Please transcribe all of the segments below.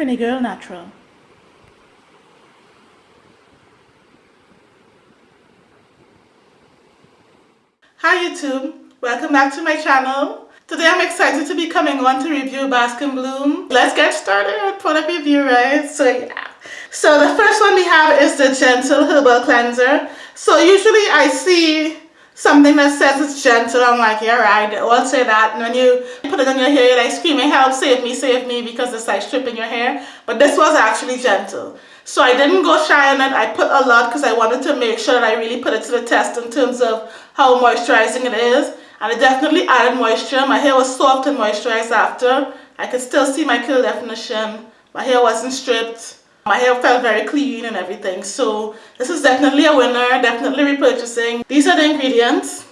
Trini Girl Natural. Hi YouTube, welcome back to my channel. Today I'm excited to be coming on to review Bask and Bloom. Let's get started with product review, right? So yeah. So the first one we have is the Gentle Herbal Cleanser. So usually I see something that says it's gentle. I'm like, yeah, right. I'll say that. And when you put it on your hair, you're like screaming, help, save me, save me, because it's like stripping your hair. But this was actually gentle. So I didn't go shy on it. I put a lot because I wanted to make sure that I really put it to the test in terms of how moisturizing it is. And it definitely added moisture. My hair was soft and moisturized after. I could still see my curl definition. My hair wasn't stripped. My hair felt very clean and everything. So this is definitely a winner, definitely repurchasing. These are the ingredients.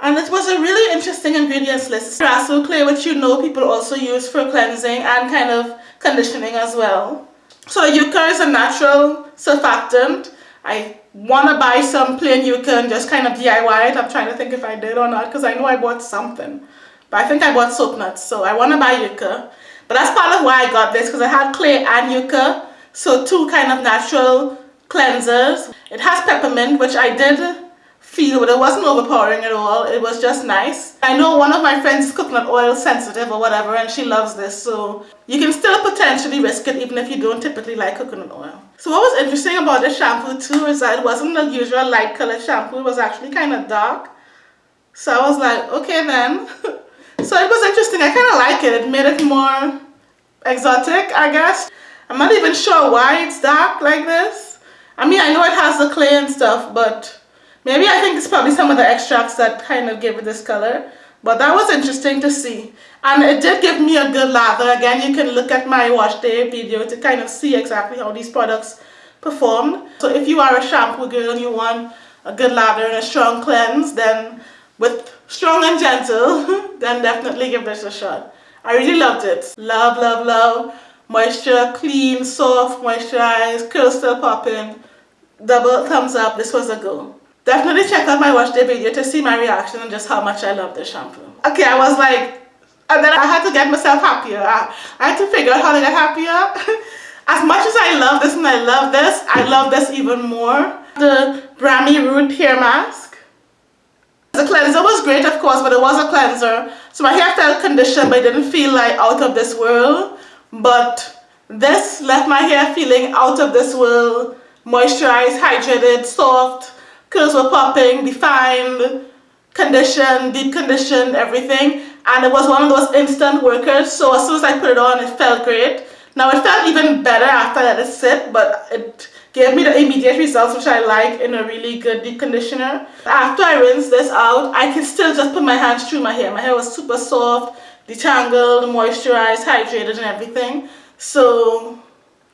And it was a really interesting ingredients list. Rhassoul clay, which you know people also use for cleansing and kind of conditioning as well. So yucca is a natural surfactant. I want to buy some plain yucca and just kind of DIY it. I'm trying to think if I did or not because I know I bought something. But I think I bought soap nuts. So I want to buy yucca. But that's part of why I got this because I had clay and yucca. So two kind of natural cleansers. It has peppermint which I did feel but it wasn't overpowering at all. It was just nice. I know one of my friends is coconut oil sensitive or whatever and she loves this. So you can still potentially risk it even if you don't typically like coconut oil. So what was interesting about this shampoo too is that it wasn't the usual light colored shampoo. It was actually kind of dark. So I was like, okay then. So it was interesting. I kind of like it. It made it more exotic, I guess. I'm not even sure why it's dark like this. I mean, I know it has the clay and stuff, but maybe I think it's probably some of the extracts that kind of give it this color. But that was interesting to see. And it did give me a good lather. Again, you can look at my wash day video to kind of see exactly how these products performed. So if you are a shampoo girl and you want a good lather and a strong cleanse, then with strong and gentle, then definitely give this a shot. I really loved it. Love, love, love. Moisture, clean, soft, moisturized, curl still popping. Double thumbs up. This was a go. Definitely check out my wash day video to see my reaction and just how much I love this shampoo. Okay, I was like, and then I had to get myself happier. I, I had to figure out how to get happier. as much as I love this and I love this, I love this even more. The Brahmi Root Hair Mask. The cleanser was great of course but it was a cleanser. So my hair felt conditioned but it didn't feel like out of this world. But this left my hair feeling out of this world. Moisturized hydrated soft. Curls were popping defined. Conditioned deep conditioned everything. And it was one of those instant workers so as soon as I put it on it felt great. Now it felt even better after I let it sit but it gave me the immediate results which I like in a really good deep conditioner. After I rinse this out, I can still just put my hands through my hair. My hair was super soft, detangled, moisturized, hydrated and everything. So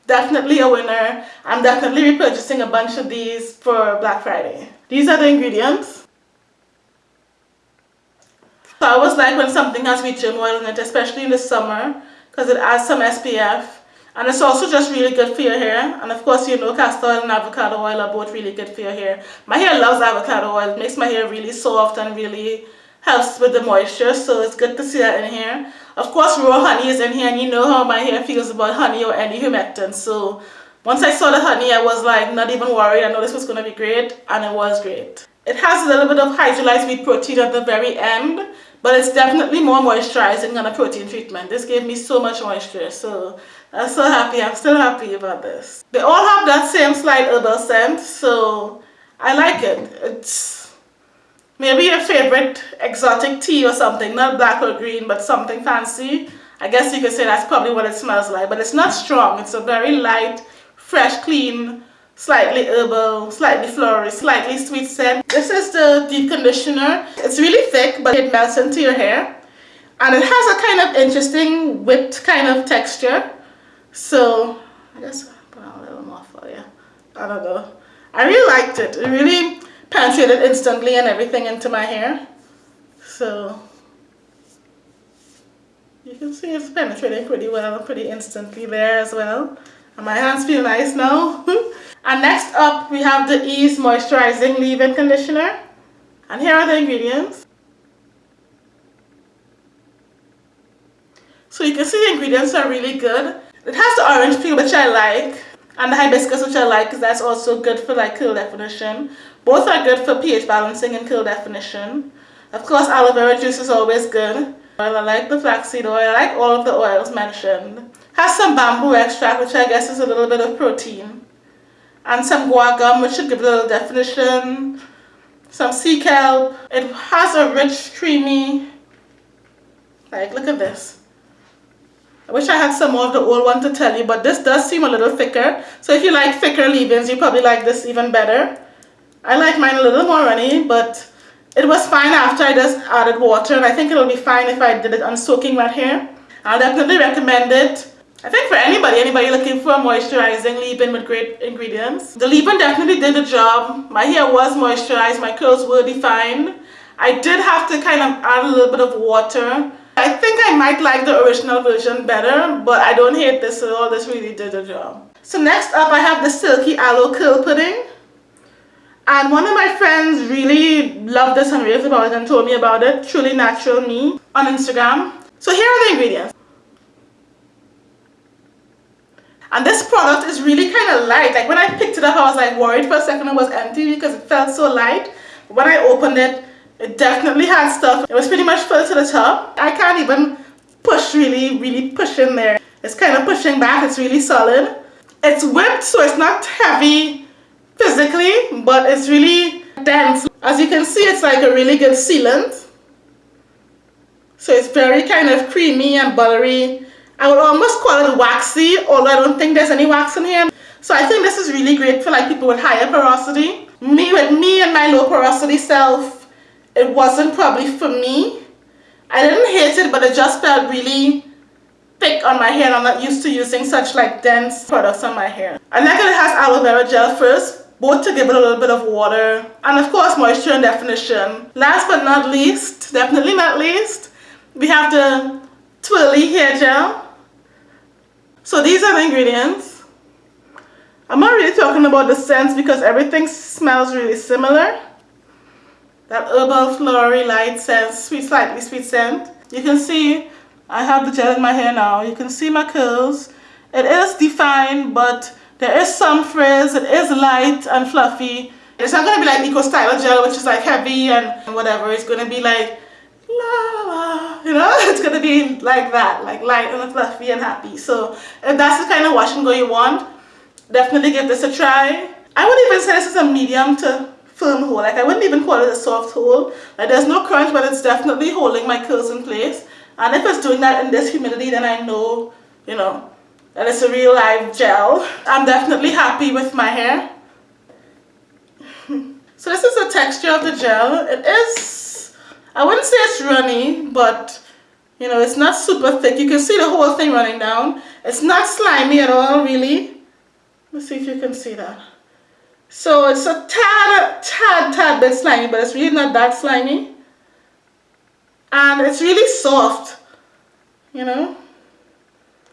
definitely a winner. I'm definitely repurchasing a bunch of these for Black Friday. These are the ingredients. So I always like when something has wheat oil in it, especially in the summer, because it adds some SPF. And it's also just really good for your hair. And of course, you know, castor oil and avocado oil are both really good for your hair. My hair loves avocado oil. It makes my hair really soft and really helps with the moisture. So it's good to see that in here. Of course, raw honey is in here. And you know how my hair feels about honey or any humectant. So once I saw the honey, I was like not even worried. I know this was going to be great. And it was great. It has a little bit of hydrolyzed wheat protein at the very end. But it's definitely more moisturizing than a protein treatment. This gave me so much moisture. So I'm so happy. I'm still happy about this. They all have that same slight herbal scent. So I like it. It's maybe your favorite exotic tea or something. Not black or green, but something fancy. I guess you could say that's probably what it smells like. But it's not strong. It's a very light, fresh, clean, slightly herbal, slightly floral, slightly sweet scent. This is the deep conditioner. It's really thick, but it melts into your hair. And it has a kind of interesting whipped kind of texture. So, I guess I'll put on a little more for you. I don't know. I really liked it. It really penetrated instantly and everything into my hair. So, you can see it's penetrating pretty well, pretty instantly there as well. And my hands feel nice now. And next up, we have the Ease Moisturizing Leave-In Conditioner. And here are the ingredients. So you can see the ingredients are really good. It has the orange peel which I like and the hibiscus which I like because that's also good for like curl definition. Both are good for pH balancing and curl definition. Of course aloe vera juice is always good. I like the flaxseed oil, I like all of the oils mentioned. Has some bamboo extract which I guess is a little bit of protein. And some guar gum which should give it a little definition. Some sea kelp. It has a rich creamy, like look at this. Wish I had some more of the old one to tell you, but this does seem a little thicker. So if you like thicker leave-ins, you probably like this even better. I like mine a little more runny, but it was fine after I just added water, and I think it'll be fine if I did it on soaking wet hair. I'll definitely recommend it. I think for anybody, anybody looking for a moisturizing leave-in with great ingredients. The leave-in definitely did the job. My hair was moisturized, my curls were defined. I did have to kind of add a little bit of water I think I might like the original version better, but I don't hate this at all. This really did the job. So next up I have the Silky Aloe Curl Pudding. And one of my friends really loved this and raved about it and told me about it. Truly Natural Me on Instagram. So here are the ingredients. And this product is really kind of light. Like when I picked it up, I was like worried for a second it was empty because it felt so light. When I opened it, it definitely had stuff. It was pretty much full to the top. I can't even push really, really push in there. It's kind of pushing back. It's really solid. It's whipped so it's not heavy physically, but it's really dense. As you can see, it's like a really good sealant. So it's very kind of creamy and buttery. I would almost call it waxy, although I don't think there's any wax in here. So I think this is really great for like people with higher porosity. Me with me and my low porosity self, it wasn't probably for me. I didn't hate it, but it just felt really thick on my hair. I'm not used to using such like dense products on my hair. And then it has aloe vera gel first, both to give it a little bit of water. And of course moisture and definition. Last but not least, definitely not least, we have the twirly hair gel. So these are the ingredients. I'm not really talking about the scents because everything smells really similar that herbal flowery light scent, sweet, slightly sweet scent. You can see I have the gel in my hair now. You can see my curls. It is defined, but there is some frizz. It is light and fluffy. It's not going to be like Eco Styler gel, which is like heavy and whatever. It's going to be like, la la, you know? It's going to be like that, like light and fluffy and happy. So if that's the kind of wash and go you want, definitely give this a try. I would even say this is a medium to firm hold. Like I wouldn't even call it a soft hold. Like there's no crunch, but it's definitely holding my curls in place. And if it's doing that in this humidity, then I know, you know, that it's a real live gel. I'm definitely happy with my hair. so this is the texture of the gel. It is, I wouldn't say it's runny, but you know, it's not super thick. You can see the whole thing running down. It's not slimy at all, really. Let's see if you can see that. So it's a tad, tad, tad bit slimy, but it's really not that slimy. And it's really soft, you know.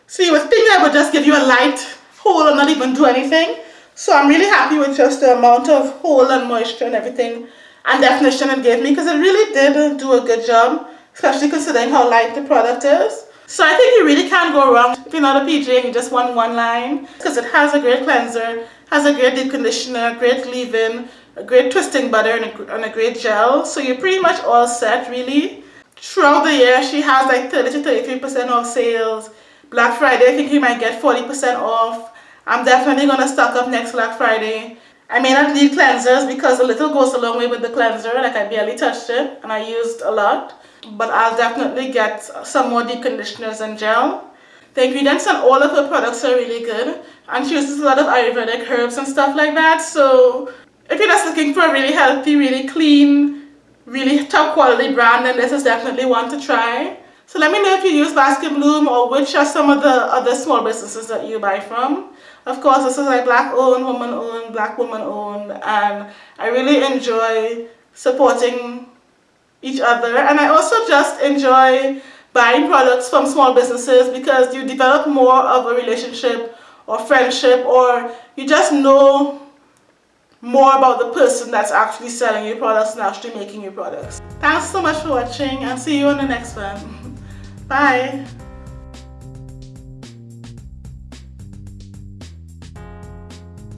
So you would think I would just give you a light hold and not even do anything. So I'm really happy with just the amount of hold and moisture and everything and definition it gave me because it really did do a good job, especially considering how light the product is. So I think you really can't go wrong if you're not a PJ and you just want one line because it has a great cleanser has a great deep conditioner, great leave-in, a great twisting butter, and a, and a great gel. So you're pretty much all set, really. Throughout the year, she has like 30 to 33% off sales. Black Friday, I think you might get 40% off. I'm definitely going to stock up next Black Friday. I may not need cleansers because a little goes a long way with the cleanser. Like I barely touched it and I used a lot. But I'll definitely get some more deep conditioners and gel. The ingredients on all of her products are really good and she uses a lot of Ayurvedic herbs and stuff like that. So if you're just looking for a really healthy, really clean, really top quality brand, then this is definitely one to try. So let me know if you use Bask and Bloom or which are some of the other small businesses that you buy from. Of course, this is like black owned, woman owned, black woman owned, and I really enjoy supporting each other. And I also just enjoy buying products from small businesses because you develop more of a relationship or friendship or you just know more about the person that's actually selling your products and actually making your products. Thanks so much for watching and see you on the next one. Bye.